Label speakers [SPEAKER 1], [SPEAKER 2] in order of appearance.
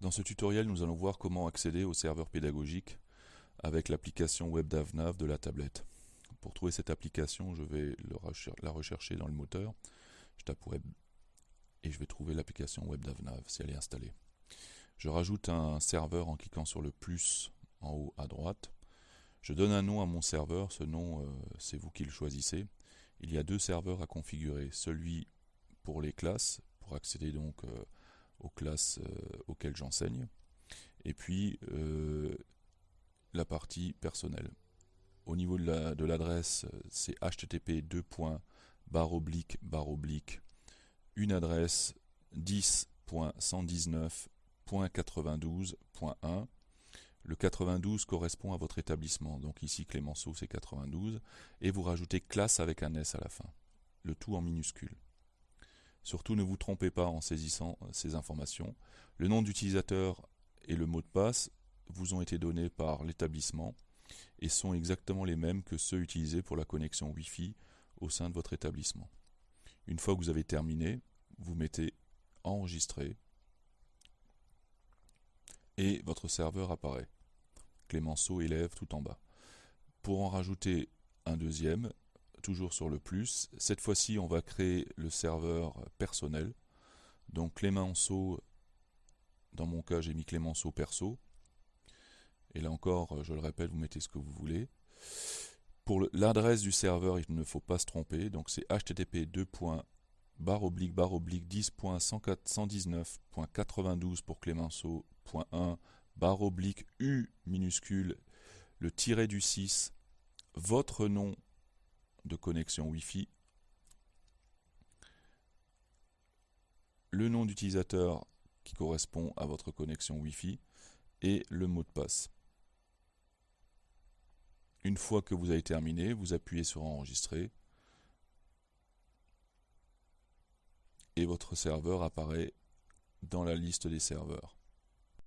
[SPEAKER 1] Dans ce tutoriel, nous allons voir comment accéder au serveur pédagogique avec l'application WebDavNav de la tablette. Pour trouver cette application, je vais la rechercher dans le moteur. Je tape web et je vais trouver l'application WebDavNav si elle est installée. Je rajoute un serveur en cliquant sur le plus en haut à droite. Je donne un nom à mon serveur, ce nom euh, c'est vous qui le choisissez. Il y a deux serveurs à configurer, celui pour les classes, pour accéder donc euh, aux classes euh, j'enseigne, et puis la partie personnelle. Au niveau de l'adresse, c'est http oblique oblique une adresse 10.119.92.1 le 92 correspond à votre établissement, donc ici Clémenceau c'est 92, et vous rajoutez classe avec un S à la fin, le tout en minuscule. Surtout ne vous trompez pas en saisissant ces informations. Le nom d'utilisateur et le mot de passe vous ont été donnés par l'établissement et sont exactement les mêmes que ceux utilisés pour la connexion Wi-Fi au sein de votre établissement. Une fois que vous avez terminé, vous mettez enregistrer et votre serveur apparaît. Clémenceau élève tout en bas. Pour en rajouter un deuxième, toujours sur le plus, cette fois-ci on va créer le serveur personnel. Donc Clémenceau, dans mon cas j'ai mis Clémenceau perso. Et là encore, je le répète, vous mettez ce que vous voulez. Pour l'adresse du serveur, il ne faut pas se tromper, donc c'est http barre oblique barre oblique 10.119.92 pour Clémenceau.1 barre oblique U minuscule, le tiret du 6, votre nom de connexion Wi-Fi, le nom d'utilisateur qui correspond à votre connexion Wi-Fi et le mot de passe. Une fois que vous avez terminé, vous appuyez sur enregistrer et votre serveur apparaît dans la liste des serveurs.